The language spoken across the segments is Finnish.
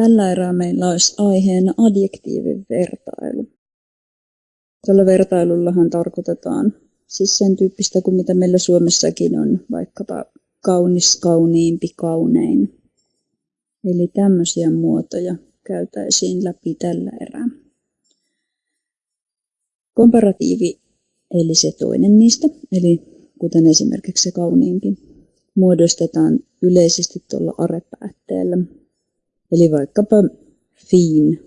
Tällä erää meillä olisi aiheena adjektiivin vertailu. Tällä vertailullahan tarkoitetaan siis sen tyyppistä kuin mitä meillä Suomessakin on, vaikkapa kaunis, kauniimpi, kaunein. Eli tämmöisiä muotoja käytäisiin läpi tällä erää. Komparatiivi, eli se toinen niistä, eli kuten esimerkiksi se kauniimpi, muodostetaan yleisesti tuolla arepäätteellä. Eli vaikkapa fin,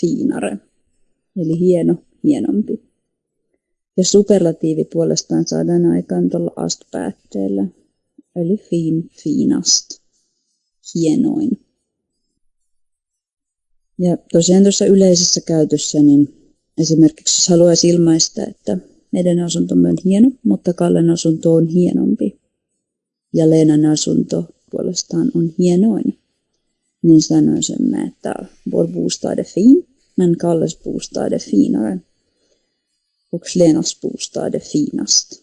fiinare, eli hieno, hienompi. Ja superlatiivi puolestaan saadaan aikaan tuolla ast-päätteellä, eli fin, fiinast, hienoin. Ja tosiaan tuossa yleisessä käytössä, niin esimerkiksi jos haluaisi ilmaista, että meidän asuntomme on hieno, mutta Kallen asunto on hienompi. Ja Leenan asunto puolestaan on hienoin. Niin sanoisimme, että vår bostad är fin, men Kalles bostad är finare. Och Lenas bostad är finast.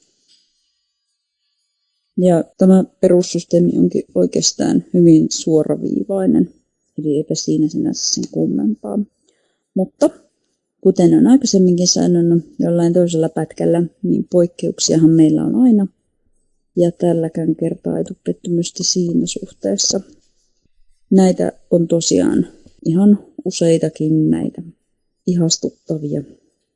Ja tämä perussysteemi onkin oikeastaan hyvin suoraviivainen, eli eipä siinä sinänsä sen kummempaa. Mutta Kuten on aikaisemminkin sanonut jollain toisella pätkällä, niin poikkeuksiahan meillä on aina. Ja tälläkään kertaa ei tule pettymystä siinä suhteessa. Näitä on tosiaan ihan useitakin näitä ihastuttavia,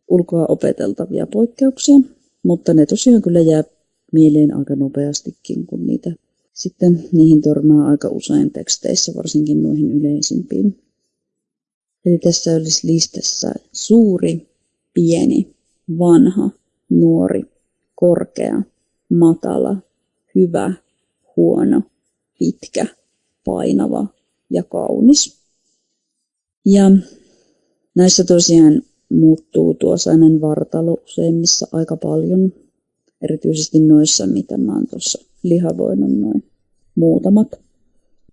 ulkoa opeteltavia poikkeuksia, mutta ne tosiaan kyllä jää mieleen aika nopeastikin, kun niitä sitten niihin törmää aika usein teksteissä, varsinkin noihin yleisimpiin. Eli tässä olisi listassa suuri, pieni, vanha, nuori, korkea, matala, hyvä, huono, pitkä, painava ja kaunis. Ja näissä tosiaan muuttuu tuo sanan vartalo useimmissa aika paljon, erityisesti noissa, mitä mä oon tuossa lihavoinut noin muutamat.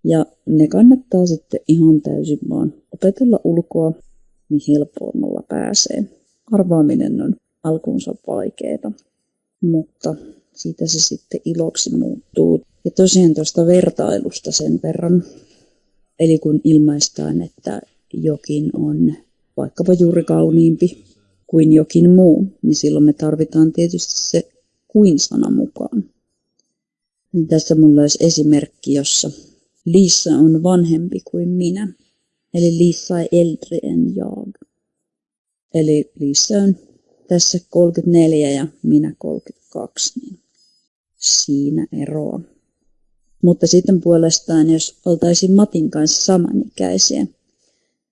Ja ne kannattaa sitten ihan täysin vaan opetella ulkoa, niin helpommalla pääsee. Arvaaminen on alkuunsa vaikeaa, mutta siitä se sitten iloksi muuttuu. Ja tosiaan tuosta vertailusta sen verran, eli kun ilmaistaan, että jokin on vaikkapa juuri kauniimpi kuin jokin muu, niin silloin me tarvitaan tietysti se kuin-sana mukaan. Niin tässä mulla olisi esimerkki, jossa Lisa on vanhempi kuin minä. Eli Lisa är äldre än jag. Eli Lisa on tässä 34 ja minä 32, niin siinä eroa. Mutta sitten puolestaan, jos oltaisiin Matin kanssa samanikäisiä,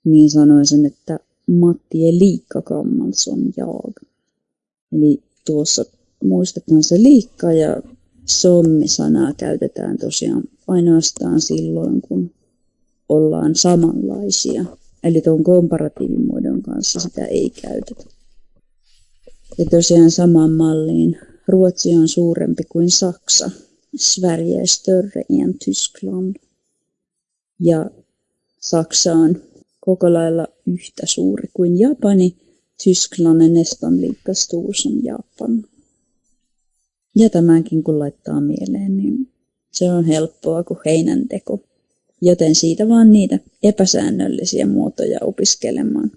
niin sanoisin, että Matti ei liikka gammal jag. Eli tuossa muistetaan se liikka ja sommi-sanaa käytetään tosiaan ainoastaan silloin, kun ollaan samanlaisia. Eli tuon komparatiivimuodon kanssa sitä ei käytetä. Ja tosiaan samaan malliin Ruotsi on suurempi kuin Saksa. Sverige är större än Tyskland. Ja Saksa on koko lailla yhtä suuri kuin Japani. Tyskland är nästan lika stor som Japan. Ja tämänkin kun laittaa mieleen, niin se on helppoa kuin heinänteko, joten siitä vaan niitä epäsäännöllisiä muotoja opiskelemaan.